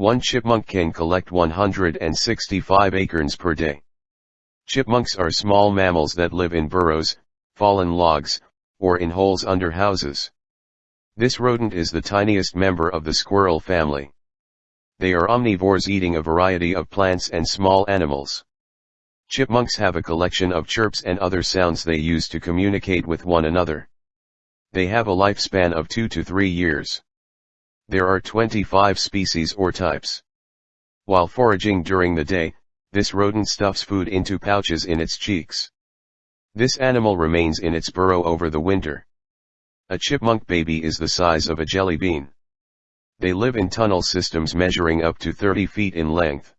One chipmunk can collect 165 acorns per day. Chipmunks are small mammals that live in burrows, fallen logs, or in holes under houses. This rodent is the tiniest member of the squirrel family. They are omnivores eating a variety of plants and small animals. Chipmunks have a collection of chirps and other sounds they use to communicate with one another. They have a lifespan of 2 to 3 years. There are 25 species or types. While foraging during the day, this rodent stuffs food into pouches in its cheeks. This animal remains in its burrow over the winter. A chipmunk baby is the size of a jelly bean. They live in tunnel systems measuring up to 30 feet in length.